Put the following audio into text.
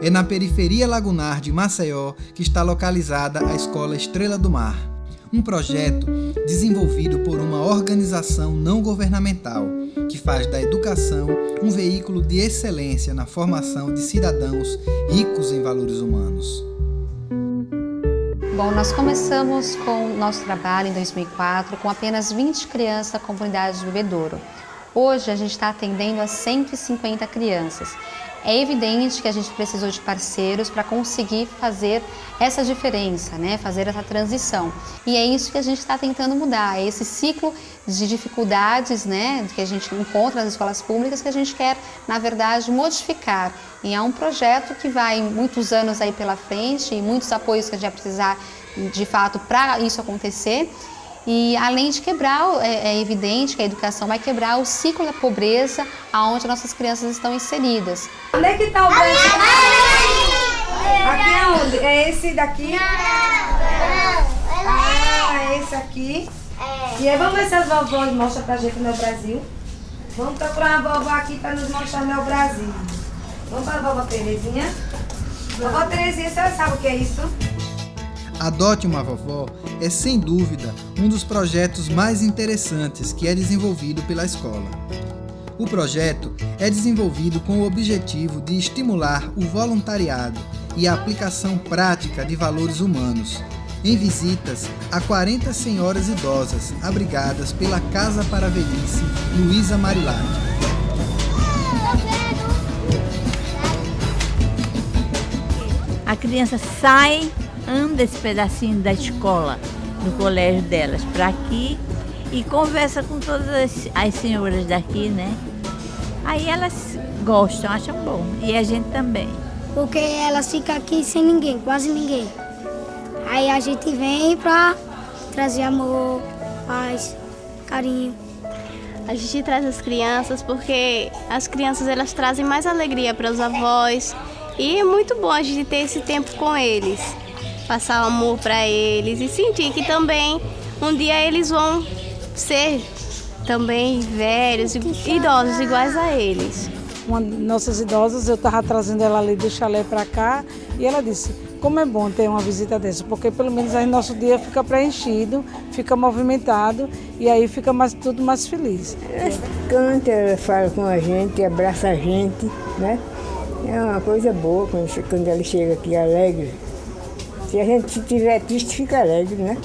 É na periferia lagunar de Maceió que está localizada a Escola Estrela do Mar, um projeto desenvolvido por uma organização não governamental que faz da educação um veículo de excelência na formação de cidadãos ricos em valores humanos. Bom, nós começamos com o nosso trabalho em 2004 com apenas 20 crianças da comunidade de Bebedouro. Hoje a gente está atendendo a 150 crianças. É evidente que a gente precisou de parceiros para conseguir fazer essa diferença, né? fazer essa transição. E é isso que a gente está tentando mudar, é esse ciclo de dificuldades né? que a gente encontra nas escolas públicas que a gente quer, na verdade, modificar. E é um projeto que vai muitos anos aí pela frente e muitos apoios que a gente vai precisar, de fato, para isso acontecer. E além de quebrar, é, é, evidente que a educação vai quebrar o ciclo da pobreza aonde nossas crianças estão inseridas. Onde é que está o banco? Aqui é onde? É esse daqui? Ah, é esse aqui. E aí vamos ver se as vovós mostram pra gente no Brasil. Vamos procurar uma vovó aqui para nos mostrar no Brasil. Vamos para a vovó Terezinha. Vovó Terezinha, senhora sabe o que é isso? Adote uma Vovó é, sem dúvida, um dos projetos mais interessantes que é desenvolvido pela escola. O projeto é desenvolvido com o objetivo de estimular o voluntariado e a aplicação prática de valores humanos, em visitas a 40 senhoras idosas abrigadas pela Casa para a Velhice Luísa Marilade. A criança sai anda esse pedacinho da escola, do colégio delas, para aqui e conversa com todas as, as senhoras daqui, né? Aí elas gostam, acham bom. E a gente também. Porque elas ficam aqui sem ninguém, quase ninguém. Aí a gente vem para trazer amor, paz, carinho. A gente traz as crianças porque as crianças elas trazem mais alegria para os avós e é muito bom a gente ter esse tempo com eles passar amor para eles e sentir que também um dia eles vão ser também velhos e idosos iguais a eles. Uma de nossas idosas, eu estava trazendo ela ali do chalé para cá e ela disse, como é bom ter uma visita dessa, porque pelo menos aí nosso dia fica preenchido, fica movimentado e aí fica mais, tudo mais feliz. Ela canta, ela fala com a gente, abraça a gente, né? É uma coisa boa quando, quando ela chega aqui alegre. Se a gente estiver triste, fica alegre, né?